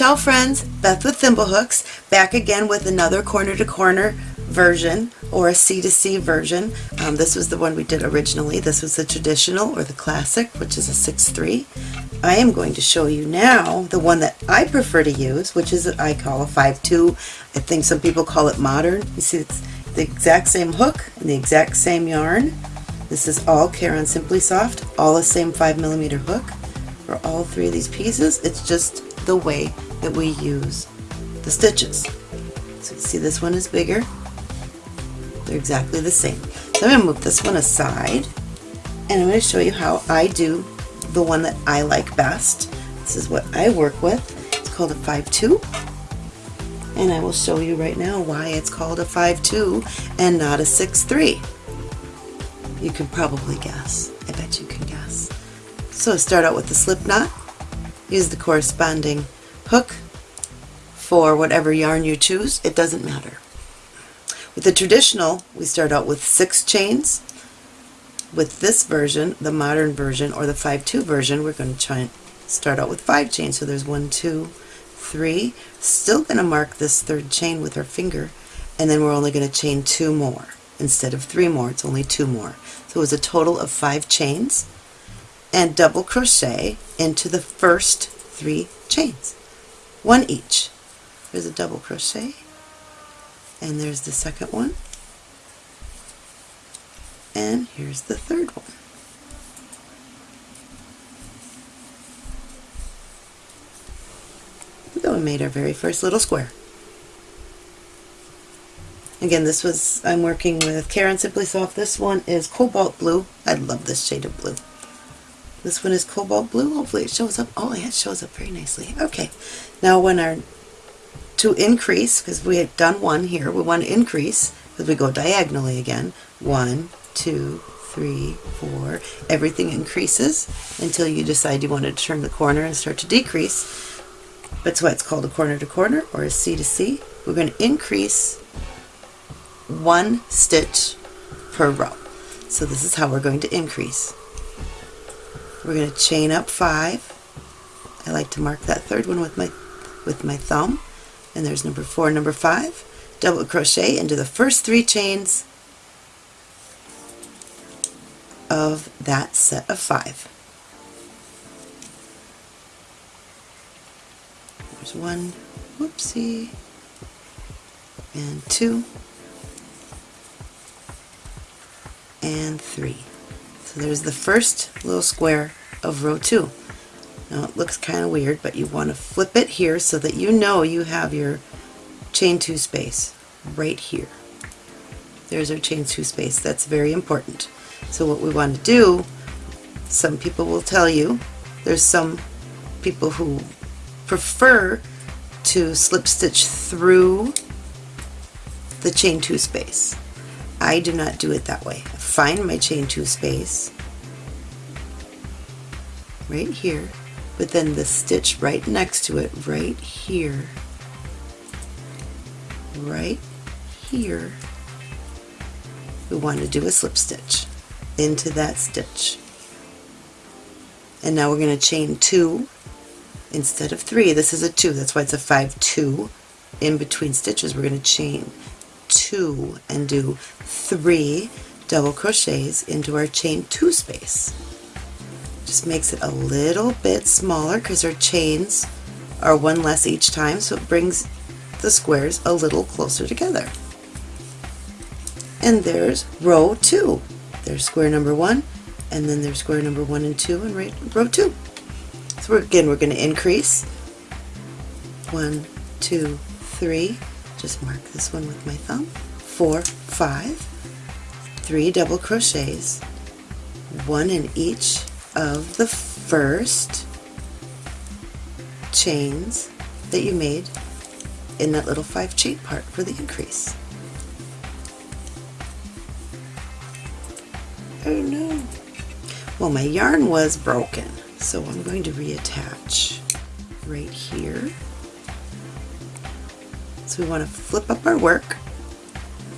Ciao friends, Beth with Thimblehooks, back again with another corner to corner version or a C to C version. Um, this was the one we did originally. This was the traditional or the classic, which is a 6-3. I am going to show you now the one that I prefer to use, which is I call a 5-2. I think some people call it modern. You see it's the exact same hook and the exact same yarn. This is all Caron Simply Soft, all the same 5 millimeter hook for all three of these pieces. It's just the way that we use the stitches. So see this one is bigger. They're exactly the same. So I'm going to move this one aside and I'm going to show you how I do the one that I like best. This is what I work with. It's called a 5-2 and I will show you right now why it's called a 5-2 and not a 6-3. You can probably guess. I bet you can guess. So start out with the slip knot use the corresponding hook for whatever yarn you choose. It doesn't matter. With the traditional, we start out with six chains. With this version, the modern version, or the 5-2 version, we're going to try and start out with five chains. So there's one, two, three. Still going to mark this third chain with our finger, and then we're only going to chain two more. Instead of three more, it's only two more. So it was a total of five chains and double crochet into the first three chains one each there's a double crochet and there's the second one and here's the third one so we made our very first little square Again, this was, I'm working with Caron Simply Soft. This one is Cobalt Blue. I love this shade of blue. This one is cobalt blue. Hopefully it shows up. Oh, it shows up very nicely. Okay. Now when our, to increase, because we had done one here, we want to increase, because we go diagonally again. One, two, three, four. Everything increases until you decide you want to turn the corner and start to decrease. That's why it's called a corner to corner or a C to C. We're going to increase one stitch per row. So this is how we're going to increase. We're going to chain up five. I like to mark that third one with my with my thumb. And there's number four, number five. Double crochet into the first three chains of that set of five. There's one, whoopsie, and two, and three. So there's the first little square of row 2. Now it looks kind of weird, but you want to flip it here so that you know you have your chain 2 space right here. There's our chain 2 space. That's very important. So what we want to do, some people will tell you, there's some people who prefer to slip stitch through the chain 2 space. I do not do it that way. Find my chain two space right here but then the stitch right next to it right here right here. We want to do a slip stitch into that stitch. And now we're going to chain two instead of three. This is a two. That's why it's a five two. In between stitches we're going to chain two and do three double crochets into our chain two space. Just makes it a little bit smaller because our chains are one less each time so it brings the squares a little closer together. And there's row two. There's square number one and then there's square number one and two and right, row two. So we're, again we're going to increase one, two, three, just mark this one with my thumb, four, five, three double crochets, one in each of the first chains that you made in that little five chain part for the increase. Oh no. Well, my yarn was broken, so I'm going to reattach right here. So we want to flip up our work,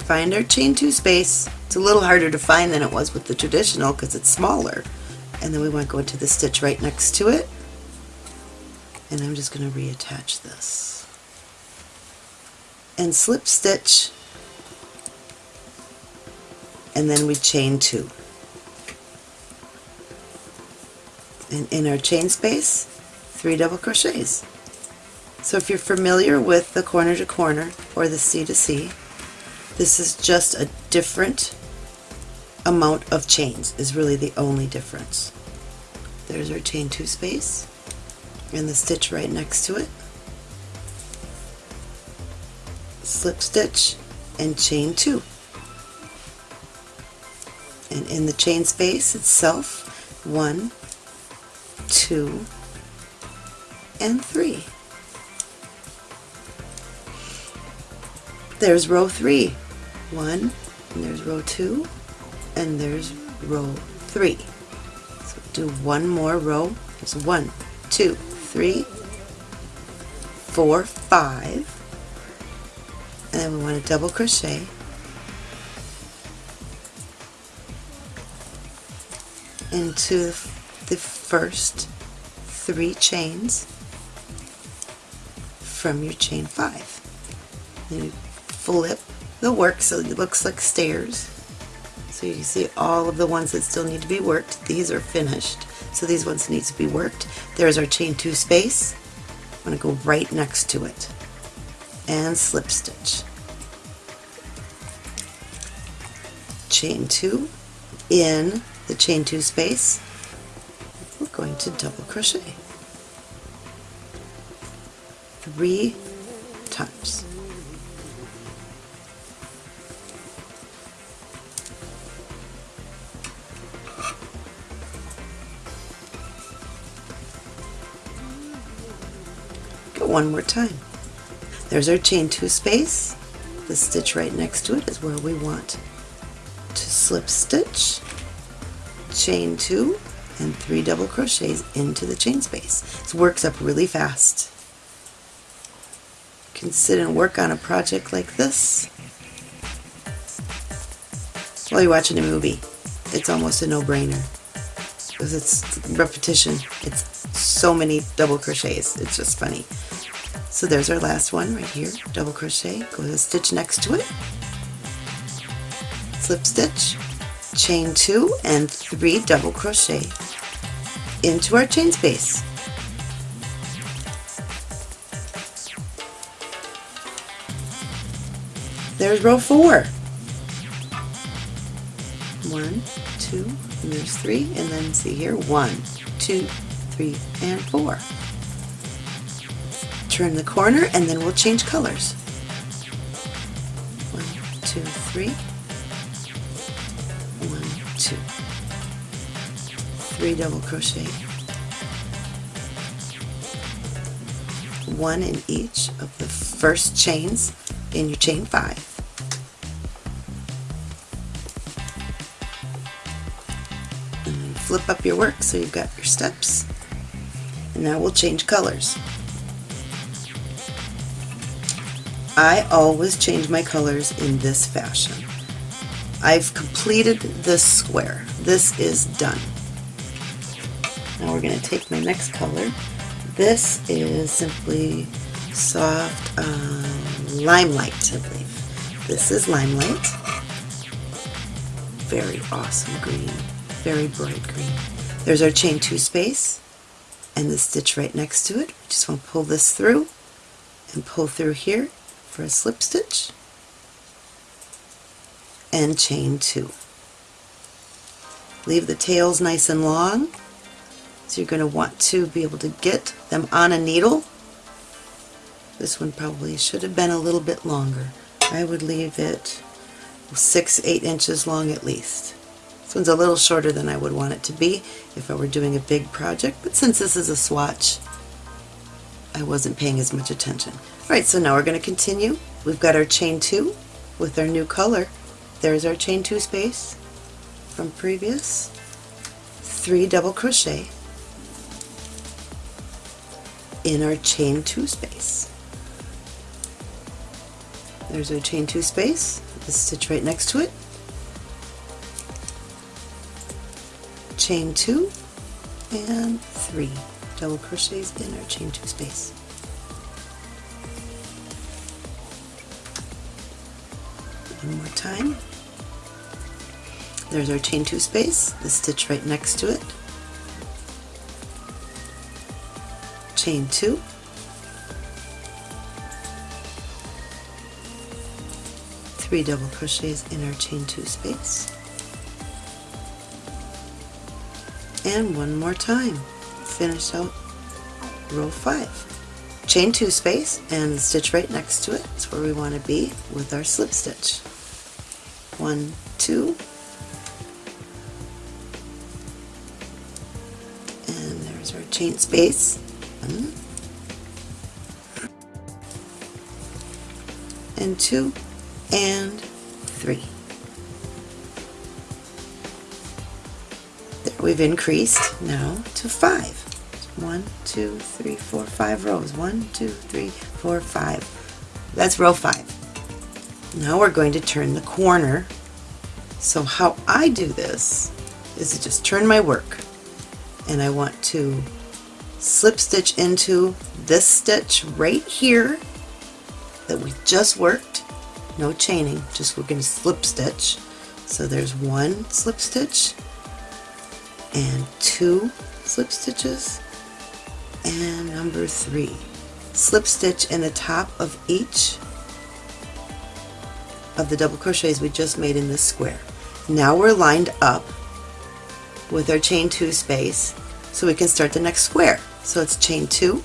find our chain two space, it's a little harder to find than it was with the traditional because it's smaller. And then we want to go into the stitch right next to it. and I'm just going to reattach this. And slip stitch. And then we chain two. And in our chain space three double crochets so if you're familiar with the corner to corner or the C to C this is just a different amount of chains is really the only difference. There's our chain two space and the stitch right next to it. Slip stitch and chain two. And in the chain space itself one two and three there's row three. One and there's row two and there's row three. So do one more row. There's one two three four five. And then we want to double crochet. Into the first three chains from your chain five. Flip the work so it looks like stairs. So you see all of the ones that still need to be worked. These are finished. So these ones need to be worked. There's our chain two space. I'm going to go right next to it and slip stitch. Chain two in the chain two space. We're going to double crochet three times. One more time. There's our chain two space. The stitch right next to it is where we want to slip stitch, chain two, and three double crochets into the chain space. This works up really fast. You can sit and work on a project like this while you're watching a movie. It's almost a no-brainer because it's repetition. It's so many double crochets. It's just funny. So there's our last one right here, double crochet, go to the stitch next to it, slip stitch, chain two and three double crochet. Into our chain space. There's row four. One, two, and there's three, and then see here, one, two, three, and four turn the corner and then we'll change colors. One, two, three. One, two. Three double crochet. One in each of the first chains in your chain five. Flip up your work so you've got your steps. And now we'll change colors. I always change my colors in this fashion. I've completed this square. This is done. Now we're going to take my next color. This is simply soft uh, limelight, I believe. This is limelight. Very awesome green. Very bright green. There's our chain two space and the stitch right next to it. We just want to pull this through and pull through here for a slip stitch and chain two. Leave the tails nice and long so you're going to want to be able to get them on a needle. This one probably should have been a little bit longer. I would leave it six, eight inches long at least. This one's a little shorter than I would want it to be if I were doing a big project, but since this is a swatch, I wasn't paying as much attention. Alright, so now we're going to continue. We've got our chain 2 with our new color. There's our chain 2 space from previous. 3 double crochet in our chain 2 space. There's our chain 2 space, the stitch right next to it. Chain 2 and 3 double crochets in our chain two space. One more time. There's our chain two space, the stitch right next to it. Chain two. Three double crochets in our chain two space. And one more time. Finish out row five. Chain two space and stitch right next to it. is where we want to be with our slip stitch. One, two, and there's our chain space. One, and two, and three. There we've increased now to five. One, two, three, four, five rows. One, two, three, four, five. That's row five. Now we're going to turn the corner. So how I do this is to just turn my work and I want to slip stitch into this stitch right here that we just worked no chaining just we're going to slip stitch so there's one slip stitch and two slip stitches and number three. Slip stitch in the top of each of the double crochets we just made in this square. Now we're lined up with our chain two space so we can start the next square. So it's chain two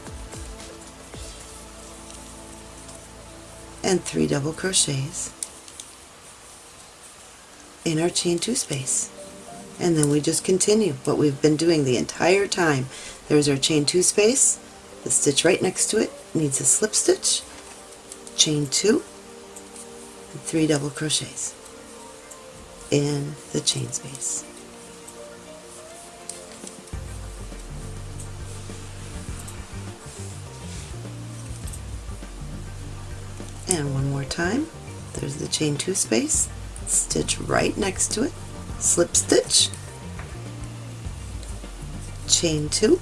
and three double crochets in our chain two space and then we just continue what we've been doing the entire time. There's our chain two space. The stitch right next to it needs a slip stitch. Chain two and three double crochets in the chain space. And one more time. There's the chain two space. Stitch right next to it slip stitch chain two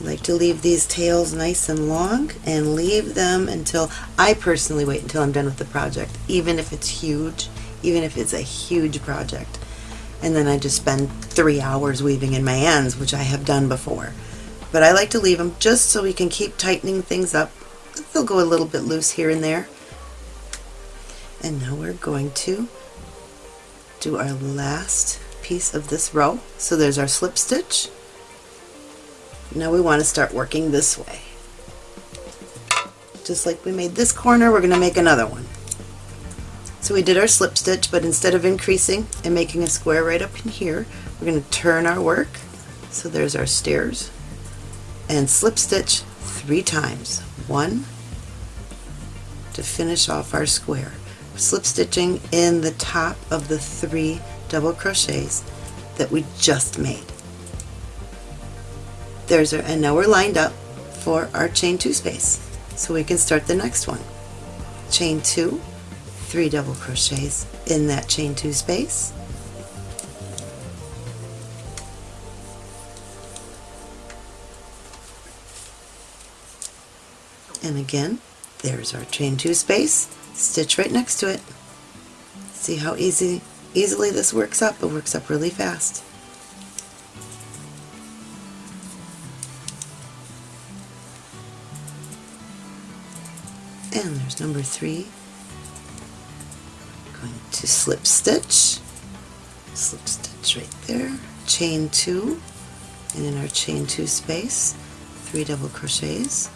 like to leave these tails nice and long and leave them until I personally wait until I'm done with the project even if it's huge even if it's a huge project and then I just spend three hours weaving in my ends which I have done before but I like to leave them just so we can keep tightening things up they'll go a little bit loose here and there and now we're going to do our last piece of this row. So there's our slip stitch. Now we want to start working this way. Just like we made this corner, we're going to make another one. So we did our slip stitch, but instead of increasing and making a square right up in here, we're going to turn our work. So there's our stairs. And slip stitch three times. One to finish off our square. Slip stitching in the top of the three double crochets that we just made. There's our, and now we're lined up for our chain two space. So we can start the next one. Chain two, three double crochets in that chain two space. And again, there's our chain two space, stitch right next to it. See how easy easily this works up. It works up really fast. And there's number three. Going to slip stitch, slip stitch right there, chain two, and in our chain two space, three double crochets.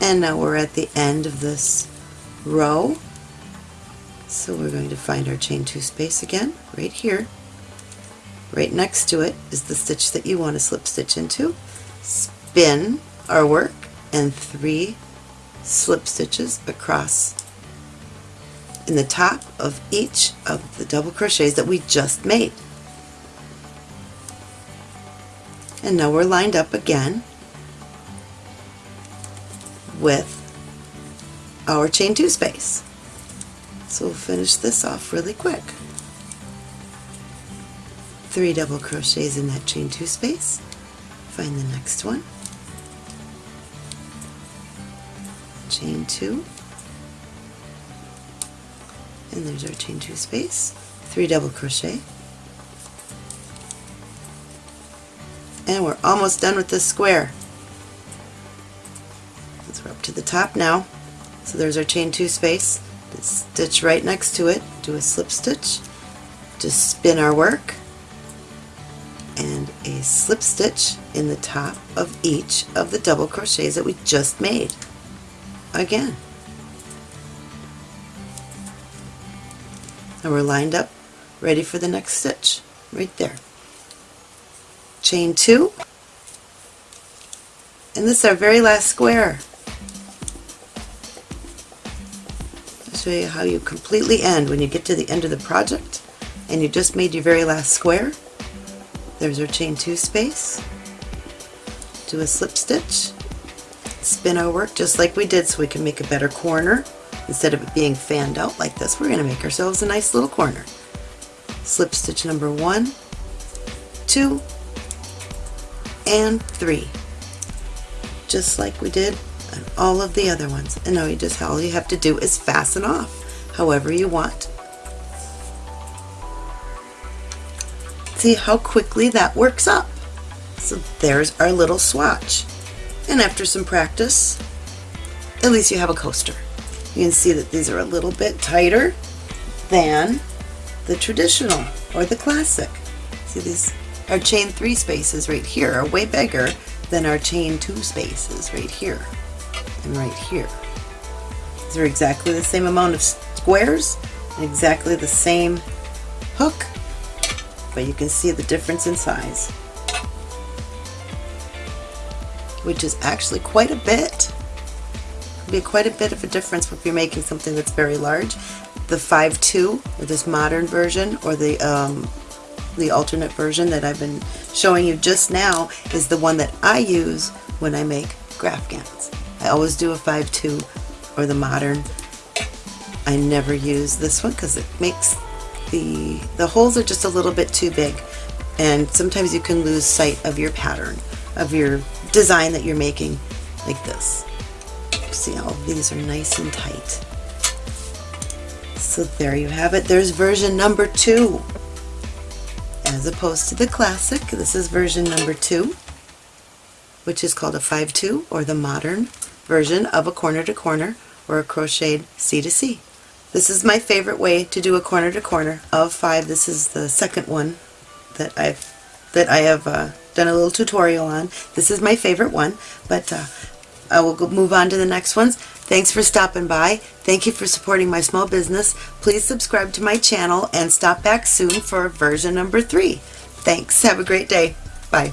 And now we're at the end of this row so we're going to find our chain two space again, right here. Right next to it is the stitch that you want to slip stitch into. Spin our work and three slip stitches across in the top of each of the double crochets that we just made. And now we're lined up again with our chain two space. So we'll finish this off really quick. Three double crochets in that chain two space. Find the next one. Chain two. And there's our chain two space. Three double crochet. And we're almost done with this square. So we're up to the top now. So there's our chain two space. Stitch right next to it, do a slip stitch, just spin our work, and a slip stitch in the top of each of the double crochets that we just made. Again. And we're lined up, ready for the next stitch, right there. Chain two, and this is our very last square. i show you how you completely end when you get to the end of the project and you just made your very last square. There's our chain two space. Do a slip stitch. Spin our work just like we did so we can make a better corner. Instead of it being fanned out like this, we're going to make ourselves a nice little corner. Slip stitch number one, two, and three. Just like we did and all of the other ones. And now you just all you have to do is fasten off however you want. See how quickly that works up. So there's our little swatch. And after some practice, at least you have a coaster. You can see that these are a little bit tighter than the traditional or the classic. See these, our chain three spaces right here are way bigger than our chain two spaces right here and right here. These are exactly the same amount of squares and exactly the same hook, but you can see the difference in size, which is actually quite a bit. be quite a bit of a difference if you're making something that's very large. The 5.2, or this modern version, or the um, the alternate version that I've been showing you just now is the one that I use when I make Graphghans. I always do a 5.2 or the modern. I never use this one because it makes the, the holes are just a little bit too big and sometimes you can lose sight of your pattern, of your design that you're making like this. See how these are nice and tight. So there you have it. There's version number two. As opposed to the classic, this is version number two, which is called a 5-2 or the modern version of a corner to corner or a crocheted C to C. This is my favorite way to do a corner to corner of five. This is the second one that I've that I have uh, done a little tutorial on. This is my favorite one, but uh, I will go move on to the next ones. Thanks for stopping by. Thank you for supporting my small business. Please subscribe to my channel and stop back soon for version number three. Thanks. Have a great day. Bye.